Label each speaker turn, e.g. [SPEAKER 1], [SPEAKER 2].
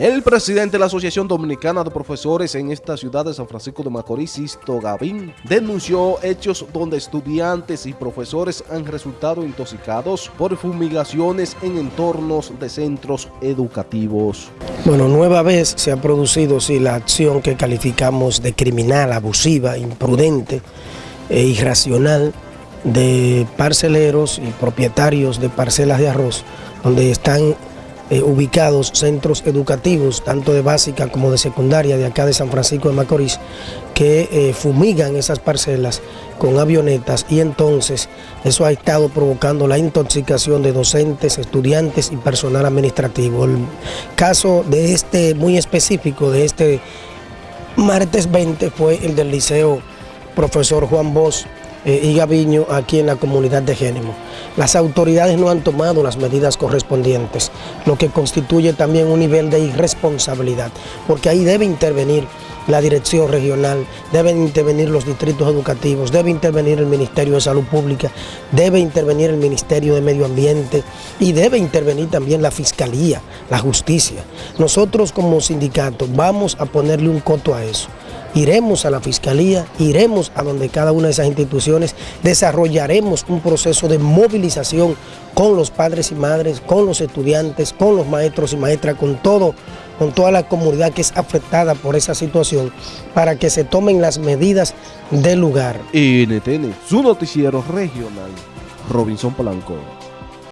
[SPEAKER 1] El presidente de la Asociación Dominicana de Profesores en esta ciudad de San Francisco de Macorís, Sisto Gavín, denunció hechos donde estudiantes y profesores han resultado intoxicados por fumigaciones en entornos de centros educativos.
[SPEAKER 2] Bueno, nueva vez se ha producido sí, la acción que calificamos de criminal, abusiva, imprudente e irracional de parceleros y propietarios de parcelas de arroz, donde están eh, ubicados centros educativos, tanto de básica como de secundaria, de acá de San Francisco de Macorís, que eh, fumigan esas parcelas con avionetas y entonces eso ha estado provocando la intoxicación de docentes, estudiantes y personal administrativo. El caso de este muy específico, de este martes 20, fue el del liceo profesor Juan Bosch, y Gaviño aquí en la comunidad de Génimo. Las autoridades no han tomado las medidas correspondientes, lo que constituye también un nivel de irresponsabilidad, porque ahí debe intervenir la dirección regional, deben intervenir los distritos educativos, debe intervenir el Ministerio de Salud Pública, debe intervenir el Ministerio de Medio Ambiente y debe intervenir también la Fiscalía, la Justicia. Nosotros como sindicato vamos a ponerle un coto a eso iremos a la Fiscalía, iremos a donde cada una de esas instituciones, desarrollaremos un proceso de movilización con los padres y madres, con los estudiantes, con los maestros y maestras, con todo con toda la comunidad que es afectada por esa situación, para que se tomen las medidas del lugar.
[SPEAKER 1] NTN, su noticiero regional, Robinson Polanco.